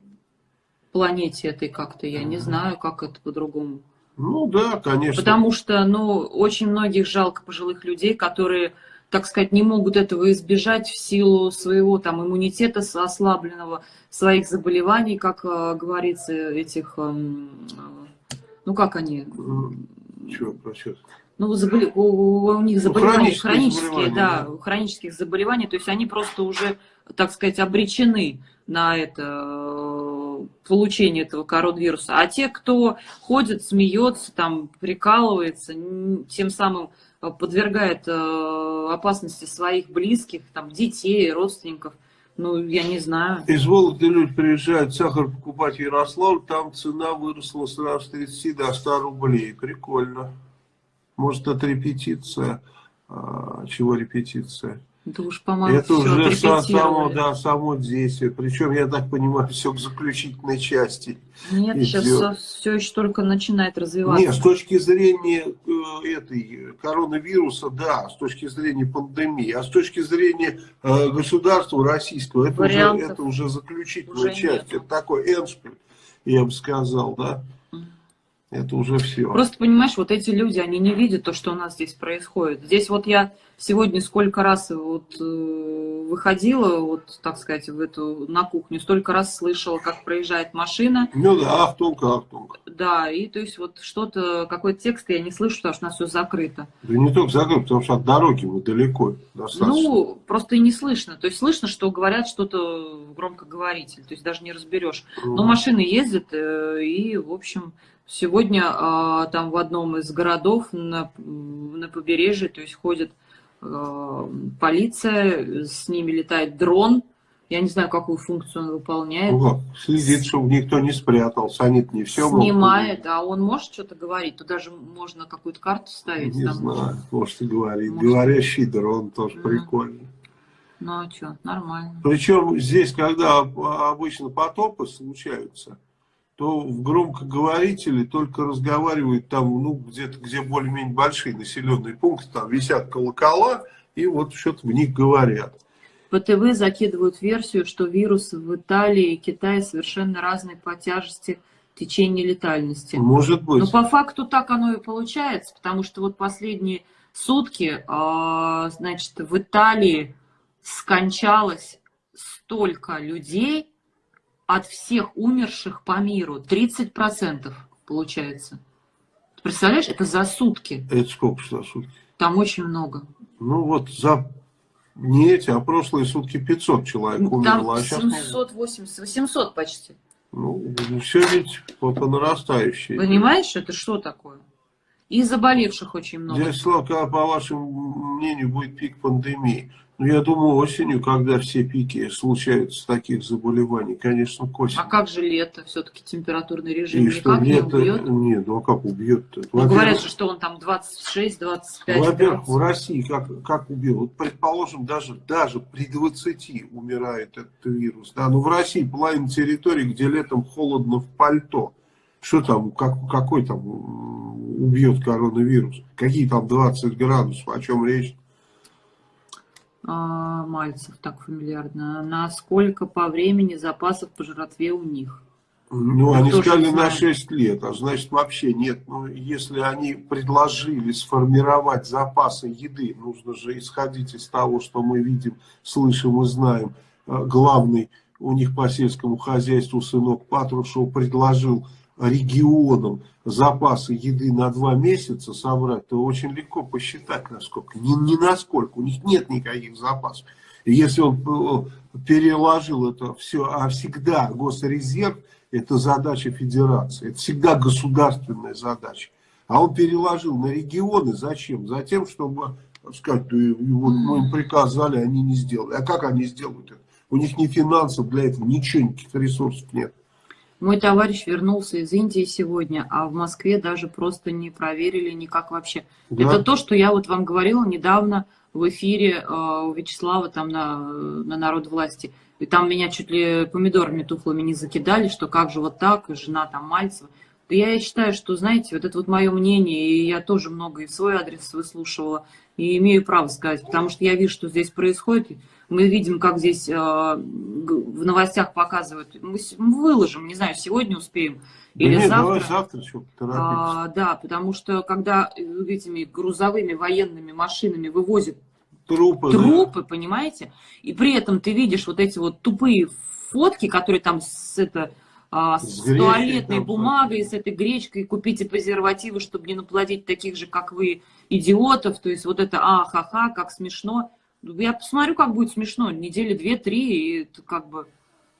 планете этой как-то, я не знаю, как это по-другому. Ну да, конечно. Потому что, ну, очень многих жалко пожилых людей, которые так сказать, не могут этого избежать в силу своего там иммунитета ослабленного, своих заболеваний, как э, говорится, этих, эм, э, ну как они? Чего, просчет? Ну, заболе... у, у них ну, заболевания ну, хронические, хронические да, да, хронических заболеваний, то есть они просто уже, так сказать, обречены на это получение этого коронавируса. А те, кто ходит, смеется, там, прикалывается, тем самым Э, подвергает э, опасности своих близких, там, детей, родственников. Ну, я не знаю. Из Вологды люди приезжают сахар покупать в Ярославль, там цена выросла сразу с 30 до 100 рублей. Прикольно. Может, это репетиция. А, чего репетиция? Это уж, по-моему, Это уже само, да, само действие. Причем, я так понимаю, все к заключительной части. Нет, идет. сейчас все еще только начинает развиваться. Нет, с точки зрения э, этой коронавируса, да, с точки зрения пандемии, а с точки зрения э, государства российского, это, уже, это уже заключительная уже часть. Нет. Это такой эншпиль, я бы сказал, да. Это уже все. Просто понимаешь, вот эти люди, они не видят то, что у нас здесь происходит. Здесь вот я сегодня сколько раз вот э, выходила, вот так сказать, в эту на кухню, столько раз слышала, как проезжает машина. Ну да, ахтунг, ахтунг. да, и то есть вот что-то, какой-то текст я не слышу, потому что у нас все закрыто. Да не только закрыто, потому что от дороги мы далеко достаточно. Ну, просто и не слышно. То есть слышно, что говорят что-то громкоговоритель, то есть даже не разберешь. Но машины ездят, э, и, в общем, сегодня а, там в одном из городов на, на побережье, то есть ходит а, полиция, с ними летает дрон, я не знаю, какую функцию он выполняет. ну как, следит, чтобы никто не спрятался. Они не все. Снимает, а он может что-то говорить? Тут даже можно какую-то карту ставить. Не там. знаю, может и говорит. Может. Говорящий дрон тоже Мгм. прикольный. Ну а что, нормально. Причем здесь, когда обычно потопы случаются, то в громкоговорителе только разговаривают там, ну, где-то, где более-менее большие населенные пункты, там висят колокола, и вот что-то в них говорят. По ТВ закидывают версию, что вирусы в Италии и Китае совершенно разные по тяжести течения летальности. Может быть. Но по факту так оно и получается, потому что вот последние сутки, а, значит, в Италии скончалось столько людей от всех умерших по миру. 30% получается. Ты представляешь, это за сутки. Это сколько за сутки? Там очень много. Ну вот за не эти, а прошлые сутки 500 человек Там умерло, а сейчас 780, 800 почти. ну, все ведь по, по нарастающей. Понимаешь, это что такое? И заболевших очень много. Дядя Слава, когда, по вашему мнению, будет пик пандемии? Ну, я думаю, осенью, когда все пики случаются таких заболеваний, конечно, к осени. А как же лето? Все-таки температурный режим И что, никак не лето... убьет. Нет, ну а как убьет-то? Ну, говорят же, что он там 26-25 Во-первых, в России как, как убил? Вот, предположим, даже, даже при 20 умирает этот вирус. Да? Но в России половина территории, где летом холодно в пальто. Что там, как, какой там убьет коронавирус? Какие там 20 градусов? О чем речь? А, Мальцев, так фамильярно. Насколько по времени запасов по жратве у них? Ну, Мы они сказали на знаем. 6 лет, а значит вообще нет. Ну, если они предложили сформировать запасы еды, нужно же исходить из того, что мы видим, слышим и знаем. А, Главный у них по сельскому хозяйству сынок Патрушев предложил регионам запасы еды на два месяца собрать, то очень легко посчитать насколько. Не, не насколько, у них нет никаких запасов. И если он э, переложил это все, а всегда госрезерв это задача федерации, это всегда государственная задача. А он переложил на регионы зачем? Затем, чтобы сказать, вот мы им приказали, они не сделали. А как они сделают это? У них ни финансов для этого, ничего, никаких ресурсов нет. Мой товарищ вернулся из Индии сегодня, а в Москве даже просто не проверили никак вообще. Да? Это то, что я вот вам говорила недавно в эфире э, у Вячеслава там на, на народ власти. И там меня чуть ли помидорами тухлыми не закидали, что как же вот так, жена там Мальцева. Да я считаю, что, знаете, вот это вот мое мнение, и я тоже много и в свой адрес выслушивала, и имею право сказать, потому что я вижу, что здесь происходит. Мы видим, как здесь э, в новостях показывают. Мы выложим, не знаю, сегодня успеем Да или нет, завтра. давай завтра поторопимся. А, да, потому что когда этими грузовыми военными машинами вывозят Трупы, да. трупы, понимаете, и при этом ты видишь вот эти вот тупые фотки, которые там с, это, а, с С гречкой туалетной там, бумагой, с этой гречкой, купите презервативы, чтобы не наплодить таких же, как вы, идиотов, то есть вот это а-ха-ха, как смешно. Я посмотрю, как будет смешно, недели две-три, и это как бы,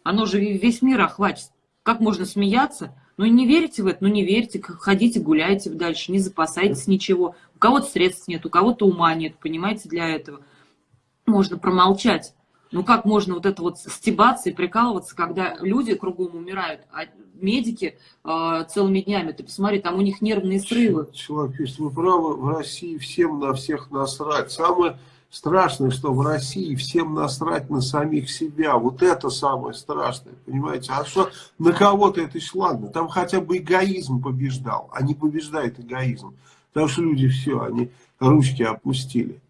оно же весь мир охватит. Как можно смеяться? Ну, не верите в это? Ну, не верьте, ходите, гуляйте дальше, не запасайтесь ничего. У кого-то средств нет, у кого-то ума нет, понимаете, для этого. Можно промолчать. Ну, как можно вот это вот стебаться и прикалываться, когда люди кругом умирают, а медики э, целыми днями, ты посмотри, там у них нервные срывы. Человек пишет, вы правы, в России всем на всех насрать. Самое страшное, что в России всем насрать на самих себя. Вот это самое страшное, понимаете? А что на кого-то это еще ладно. Там хотя бы эгоизм побеждал, а не побеждает эгоизм. Потому что люди все, они ручки опустили.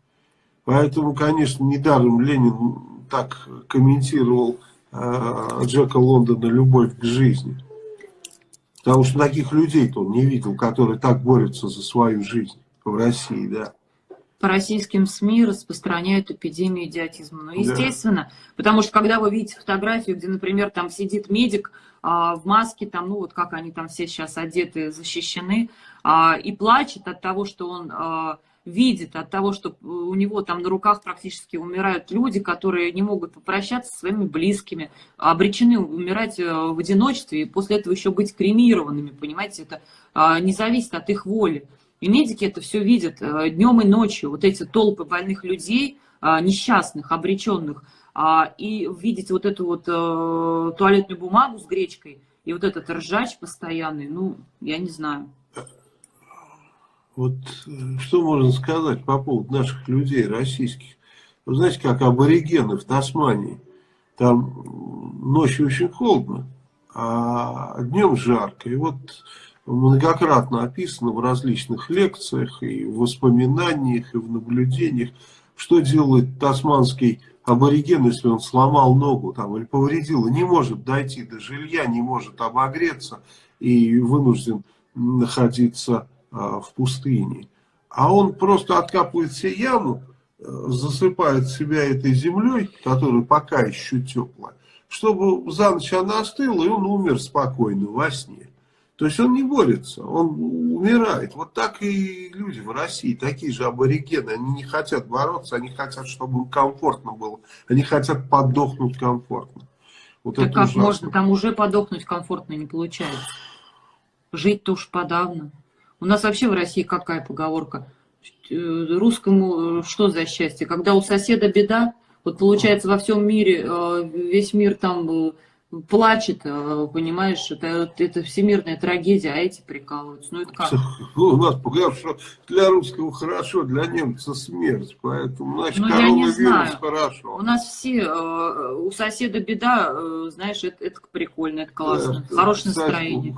Поэтому, конечно, недаром Ленин так комментировал э, Джека Лондона «Любовь к жизни». Потому что таких людей-то он не видел, которые так борются за свою жизнь в России, да. По российским СМИ распространяют эпидемию идиотизма. Ну, естественно, да. потому что когда вы видите фотографию, где, например, там сидит медик а, в маске, там, ну вот как они там все сейчас одеты, защищены, а, и плачет от того, что он а, видит, от того, что у него там на руках практически умирают люди, которые не могут попрощаться со своими близкими, обречены умирать э, в одиночестве и после этого еще быть кремированными, понимаете, это а, не зависит от их воли. И медики это все видят э, днем и ночью, вот эти толпы больных людей, а, несчастных, обреченных, а, и видеть вот эту вот э, туалетную бумагу с гречкой, и вот этот ржач постоянный, ну, я не знаю. Вот э, что можно сказать по поводу наших людей, российских? Вы знаете, как аборигены в Тасмании. Там ночью очень холодно, а днем жарко. И вот многократно описано в различных лекциях, и в воспоминаниях, и в наблюдениях, что делает тасманский абориген, если он сломал ногу там, или повредил, и не может дойти до жилья, не может обогреться и вынужден находиться а, в пустыне. А он просто откапывает себе яму, э, засыпает себя этой землей, которая пока еще теплая, чтобы за ночь она остыла, и он умер спокойно во сне. То есть он не борется, он умирает. Вот так и люди в России, такие же аборигены, они не хотят бороться, они хотят, чтобы им комфортно было. Они хотят подохнуть комфортно. Вот так как ужасно. можно там уже подохнуть комфортно не получается? Жить-то уж подавно. У нас вообще в России какая поговорка? Э, русскому э, что за счастье? Когда у соседа беда, вот получается во всем мире, э, весь мир там плачет, э, понимаешь, это, это всемирная трагедия, а эти прикалываются. Ну это как? У нас хорошо, для русского хорошо, для немца смерть, поэтому, значит, ну, коронавирус хорошо. У нас все, э, у соседа беда, э, знаешь, это, это прикольно, это классно, да, хорошее кстати, настроение.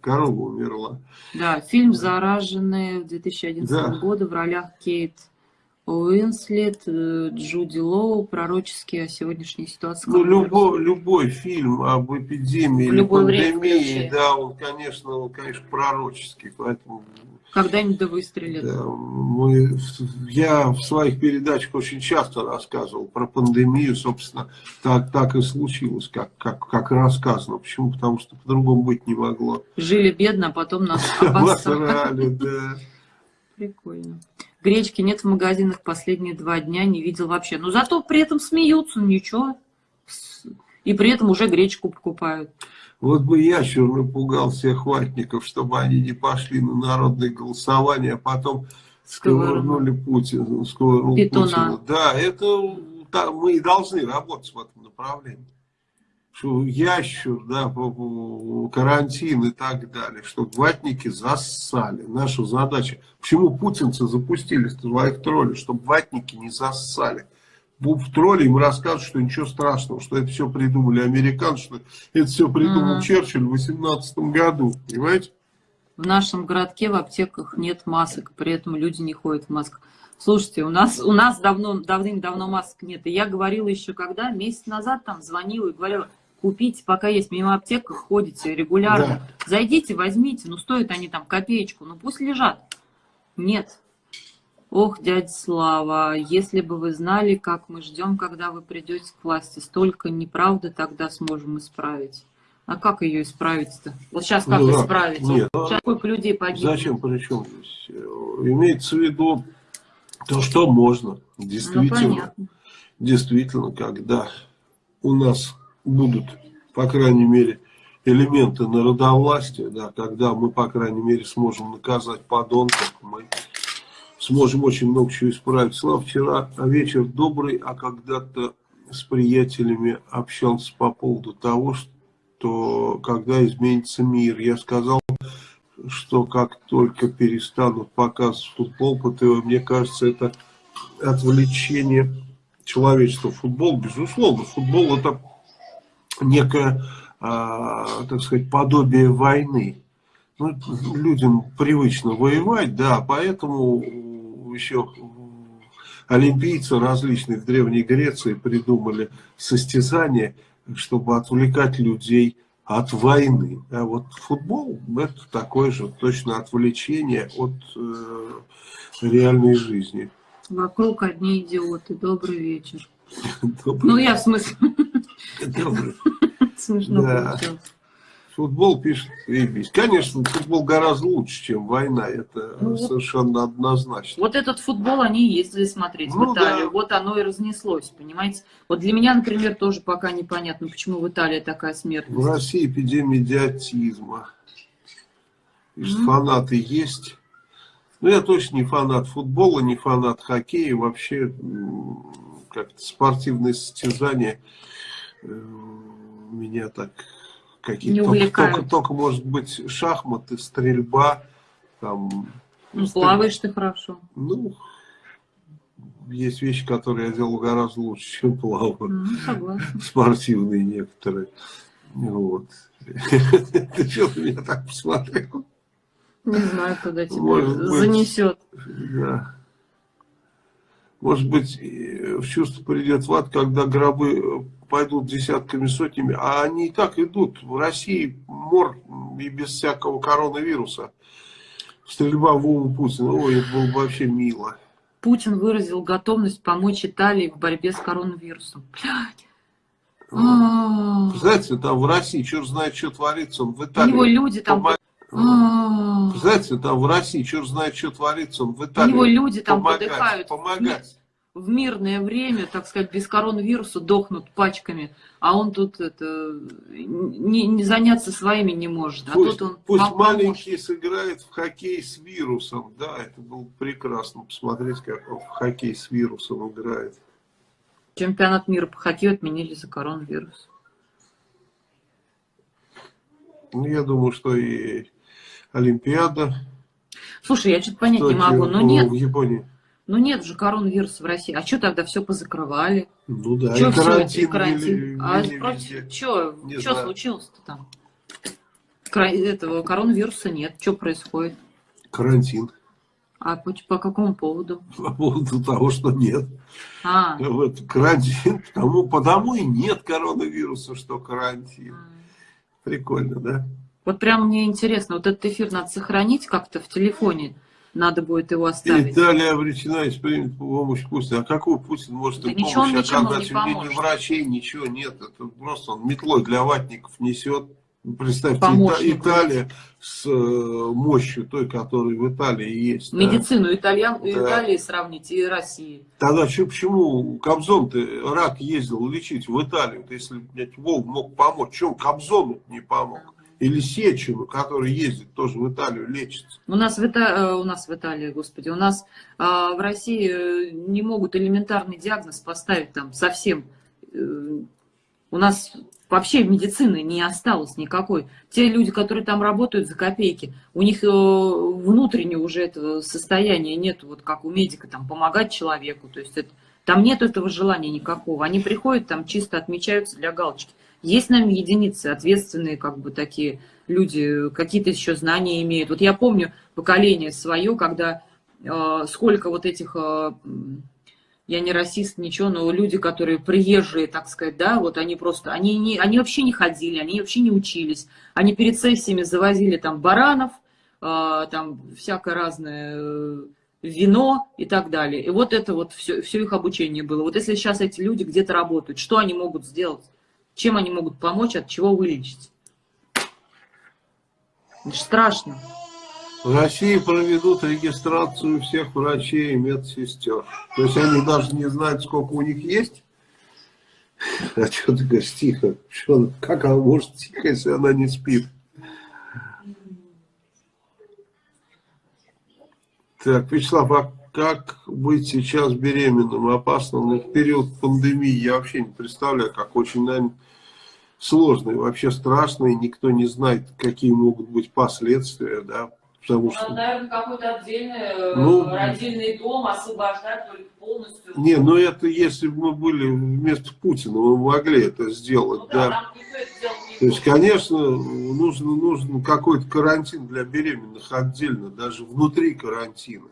Корова умерла. Да, фильм «Зараженные» 2011 да. года в ролях Кейт Уинслет, э, Джуди Лоу, пророческие о сегодняшней ситуации. Ну, любой, любой фильм об эпидемии или пандемии, да, он, конечно, он, конечно, пророческий, поэтому... Когда-нибудь да выстрелит. Да, мы, я в своих передачах очень часто рассказывал про пандемию, собственно, так, так и случилось, как, как, как рассказано. Почему? Потому что по-другому быть не могло. Жили бедно, а потом нас обосрали. да. Прикольно. Гречки нет в магазинах последние два дня, не видел вообще. Но зато при этом смеются, ничего. И при этом уже гречку покупают. Вот бы ящер напугал всех ватников, чтобы они не пошли на народное голосование, а потом сковырнули Путина. Сковырнул Путина. Да, это да, мы и должны работать в этом направлении что ящур, да, карантин и так далее, что ватники зассали. Наша задача, почему путинцы запустили своих троллей, чтобы ватники не зассали. В тролли им рассказывают, что ничего страшного, что это все придумали американцы, что это все придумал mm -hmm. Черчилль в 18 году, понимаете? В нашем городке в аптеках нет масок, при этом люди не ходят в масках. Слушайте, у нас, у нас давно, давным-давно масок нет. И я говорила еще когда, месяц назад там звонила и говорила, купить, пока есть мимо аптек, ходите регулярно. Да. Зайдите, возьмите, ну стоят они там копеечку, ну пусть лежат. Нет. Ох, дядя Слава, если бы вы знали, как мы ждем, когда вы придете к власти, столько неправды тогда сможем исправить. А как ее исправить-то? Вот сейчас как ну, исправить? Нет, сейчас сколько людей погибло? Зачем, причем здесь? Имеется в виду то, что можно. Действительно, ну, действительно, когда у нас будут, по крайней мере, элементы народовластия, да, когда мы, по крайней мере, сможем наказать подонков, мы сможем очень много чего исправить. Слава, вчера вечер добрый, а когда-то с приятелями общался по поводу того, что когда изменится мир. Я сказал, что как только перестанут показывать футбол по ТВ, мне кажется, это отвлечение человечества. Футбол, безусловно, футбол это некое, а, так сказать, подобие войны. Ну, людям привычно воевать, да, поэтому еще олимпийцы различные в Древней Греции придумали состязания, чтобы отвлекать людей от войны. А вот футбол это такое же точно отвлечение от э, реальной жизни. Вокруг одни идиоты. Добрый вечер. Добрый. Ну, я в смысле... Добрый. Смешно Да. Футбол пишет Вейбись. Конечно, футбол гораздо лучше, чем война. Это Ну, совершенно однозначно. Вот этот футбол они ездили смотреть Ну, в Италию. да. Вот оно и разнеслось, понимаете? Вот для меня, например, тоже пока непонятно, почему в Италии такая В смертность. России эпидемия идиотизма. Пишет, Мгм. фанаты есть. Ну, я точно не фанат футбола, не фанат хоккея. Вообще, как-то спортивные состязания меня так какие-то... Только, только, только, может быть, шахматы, стрельба, там... Ну, плаваешь ты хорошо. Ну, есть вещи, которые я делал гораздо лучше, чем плаваю. Ну, согласна. Спортивные некоторые. Вот. Ты что на меня так посмотрел? Не знаю, куда тебя Может быть. занесет. Да. Может быть, э, в чувство придет в ад, когда гробы э, пойдут десятками, сотнями, а они и так идут. В России мор и без всякого коронавируса. Стрельба в Вову Путина. Ой, это было бы вообще мило. Путин выразил готовность помочь Италии в борьбе с коронавирусом. Блядь. А. Знаете, там в России, черт знает, что творится, он в У Италии. него люди там... А. Знаете, там в России, черт знает, что творится, он в У Италии. него люди там подыхают. Помогать. В мирное время, так сказать, без коронавируса дохнут пачками, а он тут это не, не заняться своими не может. А Пусть, тут он пусть маленький сыграет в хоккей с вирусом. Да, это было бы прекрасно посмотреть, как он в хоккей с вирусом играет. Чемпионат мира по хоккею отменили за коронавирус. Ну, я думаю, что и Олимпиада. Слушай, я что-то понять не могу. Ну ну, нет, В Японии. Ну нет же коронавируса в России. А что тогда все позакрывали? Ну да, Что и все карантин, эти карантин? ввели- а везде. против что? Случилось-то там? Кра- Этого коронавируса нет. Что происходит? Карантин. А по, по какому поводу? По поводу того, что нет. А, Вот, карантин. Потому, потому и нет коронавируса, что карантин. Прикольно, да? Вот прям мне интересно, вот этот эфир надо сохранить как-то в телефоне, надо будет его оставить. Италия обречена и примет помощь Путина. А какой Путин может Да им он помощь не оказать? У меня ни врачей, ничего нет. Это просто он метлой для ватников несет. Представьте, Помощник. Ита- Италия с э, мощью той, которая в Италии есть. да. Медицину Итальян, Да. Италии сравнить и России. Тогда чё- почему Кобзон-то рак ездил лечить в Италию? Вот Если блядь, Вов мог помочь, чем Кобзону не помог? Или Сечину, который ездит тоже в Италию лечится. У нас в, Ита- э, у нас в Италии, господи, у нас а, в России э, не могут элементарный диагноз поставить там совсем. У нас вообще медицины не осталось никакой. Те люди, которые там работают за копейки, у них внутреннего уже этого состояния нет, вот как у медика, там, помогать человеку. То есть это, там нет этого желания никакого. Они приходят, там чисто отмечаются для галочки. Есть, наверное, единицы, ответственные, как бы такие люди, какие-то еще знания имеют. Вот я помню поколение свое, когда э, сколько вот этих, э, я не расист, ничего, но люди, которые приезжие, так сказать, да, вот они просто, они, не, они вообще не ходили, они вообще не учились. Они перед сессиями завозили там баранов, э, там всякое разное э, вино и так далее. И вот это вот все, все их обучение было. Вот если сейчас эти люди где-то работают, что они могут сделать? Чем они могут помочь, от чего вылечить? Это страшно. В России проведут регистрацию всех врачей и медсестер. То есть они даже не знают, сколько у них есть. А что ты говоришь, тихо? Что, как она может тихо, если она не спит? Так, Вячеслав, а как быть сейчас беременным? Опасно, но в период пандемии я вообще не представляю, как очень, наверное, сложно и вообще страшно, и никто не знает, какие могут быть последствия, да, потому что... наверное, какой-то отдельный Ну, родильный дом освобождать только полностью. Не, ну это если бы мы были вместо Путина, мы могли это сделать, Ну да. не То есть, конечно, нужно, нужен какой-то карантин для беременных отдельно, даже внутри карантина.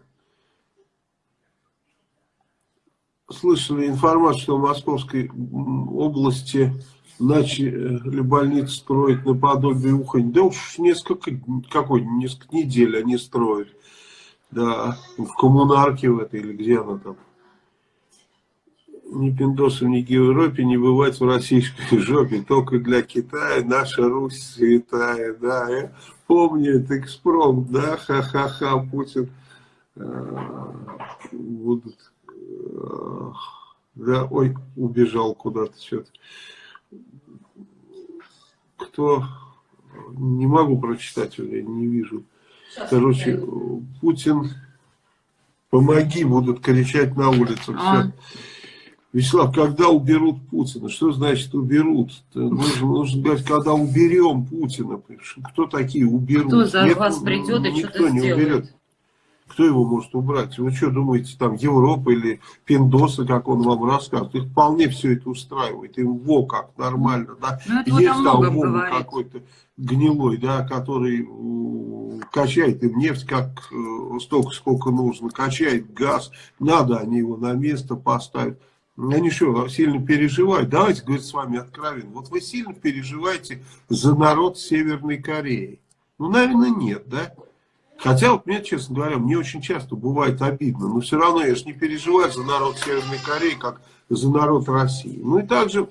Слышали информацию, что в Московской области начали больницы строить наподобие Ухань. Да уж несколько, какой, несколько недель они строят. Да, в коммунарке в этой, или где она там. Ни пиндосов, ни Европе не бывать в российской жопе. Только для Китая наша Русь святая. Да, я помню этот экспромт, да, ха-ха-ха, Путин. Э, будут... Э, да, ой, убежал куда-то что-то. Кто... Не могу прочитать, я не вижу. Короче, Путин, помоги, будут кричать на улицах. А. Вячеслав, когда уберут Путина? Что значит уберут? Нужно, нужно говорить, когда уберем Путина. Кто такие уберут? Кто за Нет, вас придет и что-то не сделает? уберет. Кто его может убрать? Вы что думаете, там Европа или Пиндосы, как он вам рассказывает? Их вполне все это устраивает. Им во как, нормально, да? Ну, Есть там какой-то гнилой, да, который качает им нефть как э, столько, сколько нужно, качает газ, надо они его на место поставить. Они что, сильно переживают? Давайте, говорит, с вами откровенно. Вот вы сильно переживаете за народ Северной Кореи? Ну, наверное, нет, да? Хотя, вот мне, честно говоря, мне очень часто бывает обидно, но все равно я же не переживаю за народ Северной Кореи, как за народ России. Ну и также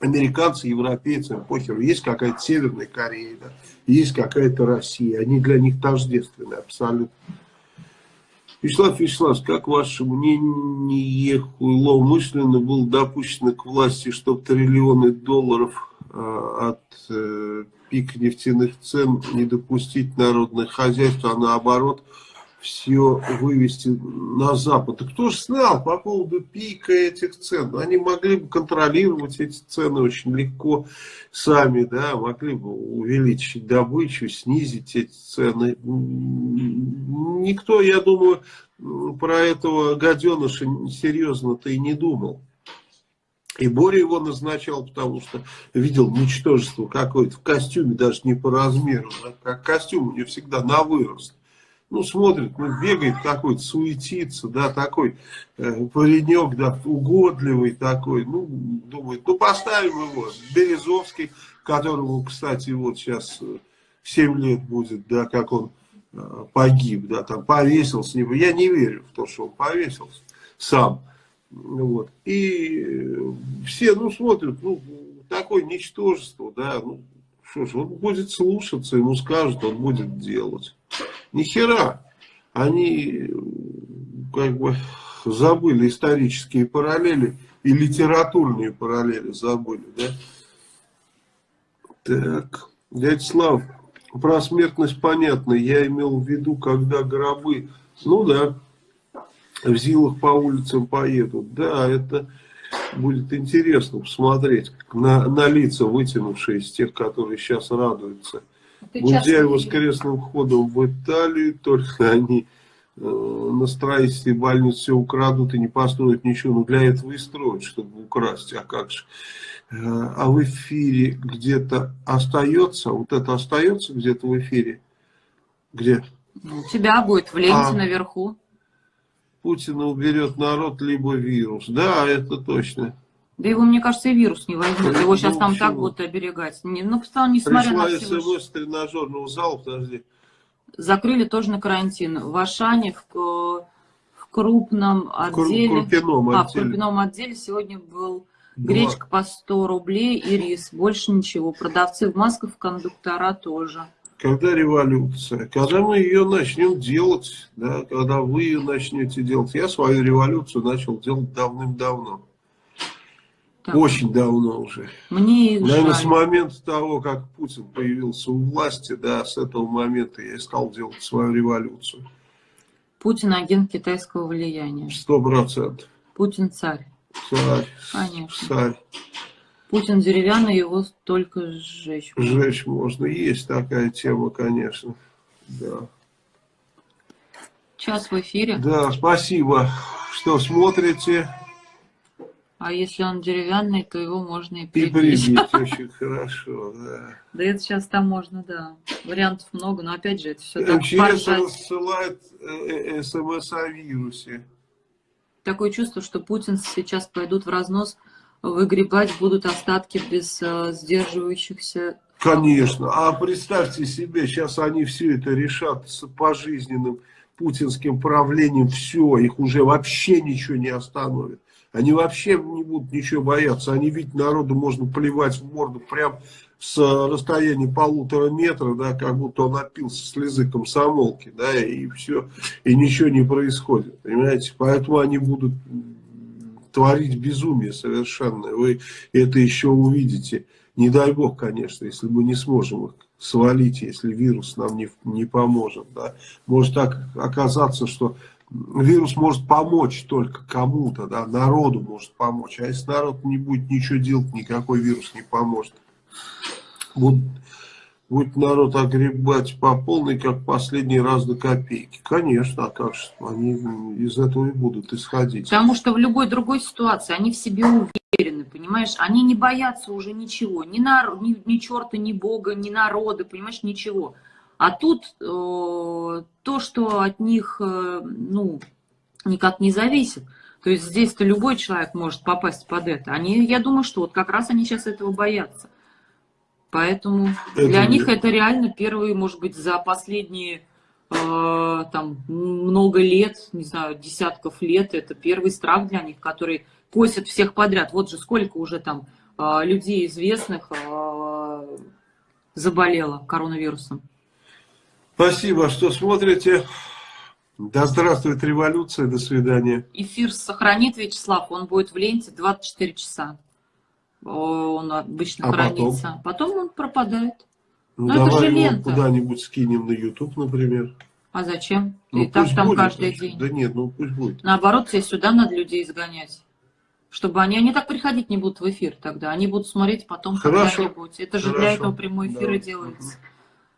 американцы, европейцы, похер, есть какая-то Северная Корея, да, есть какая-то Россия, они для них тождественны абсолютно. Вячеслав Вячеславович, как ваше мнение, умышленно было допущено к власти, чтобы триллионы долларов э, от э, пик нефтяных цен не допустить народное хозяйство, а наоборот все вывести на Запад. И кто же знал по поводу пика этих цен? Они могли бы контролировать эти цены очень легко сами, да, могли бы увеличить добычу, снизить эти цены. Никто, я думаю, про этого гаденыша серьезно-то и не думал. И Боря его назначал, потому что видел ничтожество какое-то в костюме, даже не по размеру. Да, как костюм у него всегда на вырост. Ну, смотрит, ну, бегает какой-то, суетится, да, такой э, паренек, да, угодливый такой. Ну, думает, ну, поставим его. Березовский, которому, кстати, вот сейчас 7 лет будет, да, как он э, погиб, да, там повесился. Я не верю в то, что он повесился сам. Вот. И э, все, ну, смотрят, ну, такое ничтожество, да, ну, что ж, он будет слушаться, ему скажут, он будет делать. Ни хера. Они, как бы, забыли исторические параллели и литературные параллели забыли, да. Так, дядя Слав, про смертность понятно, я имел в виду, когда гробы, ну да, в Зилах по улицам поедут. Да, это будет интересно посмотреть на, на лица, вытянувшиеся тех, которые сейчас радуются. Гундяева с крестным входом в Италию, только они э, на строительстве больницы все украдут и не построят ничего. Но для этого и строят, чтобы украсть. А как же? Э, а в эфире где-то остается, вот это остается где-то в эфире? Где? У тебя будет в ленте а, наверху. Путина уберет народ, либо вирус. Да, это точно. Да его, мне кажется, и вирус не возьмет. Его сейчас ну, там почему? так будут оберегать. Не, ну, несмотря Пришла на все... смс тренажерного зала, подожди. Закрыли тоже на карантин. В Ашане, в, в крупном отделе... В крупном отделе. А, в крупном отделе сегодня был гречка по 100 рублей и рис. Больше ничего. Продавцы в масках, кондуктора тоже. Когда революция? Когда мы ее начнем делать, да, когда вы ее начнете делать. Я свою революцию начал делать давным-давно. Очень давно уже. Мне Наверное, жаль. с момента того, как Путин появился у власти, да, с этого момента я стал делать свою революцию. Путин агент китайского влияния. Сто процентов. Путин царь. Царь. Конечно. Царь. Путин деревянный, его только сжечь. Сжечь можно. Есть такая тема, конечно. Да. Час в эфире. Да, спасибо, что смотрите. А если он деревянный, то его можно и прибить. И прибить очень хорошо, да. Да это сейчас там можно, да. Вариантов много, но опять же, это все так МЧС рассылает э, э, смс о вирусе. Такое чувство, что Путин сейчас пойдут в разнос выгребать будут остатки без э, сдерживающихся. Конечно. А представьте себе, сейчас они все это решат с пожизненным путинским правлением, все, их уже вообще ничего не остановит. Они вообще не будут ничего бояться. Они видят, народу можно плевать в морду прям с расстояния полутора метра, да, как будто он опился слезы комсомолки, да, и все, и ничего не происходит, понимаете? Поэтому они будут творить безумие совершенно. Вы это еще увидите. Не дай бог, конечно, если мы не сможем их свалить, если вирус нам не, не поможет. Да. Может так оказаться, что вирус может помочь только кому-то, да, народу может помочь. А если народ не будет ничего делать, никакой вирус не поможет. Будет, будет народ огребать по полной, как последний раз до копейки. Конечно, а как же, они из этого и будут исходить. Потому что в любой другой ситуации они в себе уверены, понимаешь? Они не боятся уже ничего, ни, нар... ни, ни черта, ни бога, ни народа, понимаешь, ничего. А тут э, то, что от них, э, ну, никак не зависит. То есть здесь-то любой человек может попасть под это. Они, я думаю, что вот как раз они сейчас этого боятся. Поэтому Это для не- них это реально первые, может быть, за последние э, там много лет, не знаю, десятков лет, это первый страх для них, который косит всех подряд. Вот же сколько уже там э, людей известных э, заболело коронавирусом. Спасибо, что смотрите. Да здравствует революция, до свидания. Эфир сохранит Вячеслав, он будет в ленте 24 часа. Он обычно А потом? хранится. Потом он пропадает. Ну, это давай же его лента. куда-нибудь скинем на YouTube, например. А зачем? Ну, И так там будет, каждый ну, день. Да нет, ну пусть будет. Наоборот, тебе сюда надо людей изгонять. Чтобы они, они так приходить не будут в эфир тогда. Они будут смотреть потом когда-нибудь. Это же для Хорошо. этого прямой эфир и Да. делается.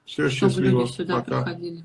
Все, Чтобы люди сюда Пока. приходили.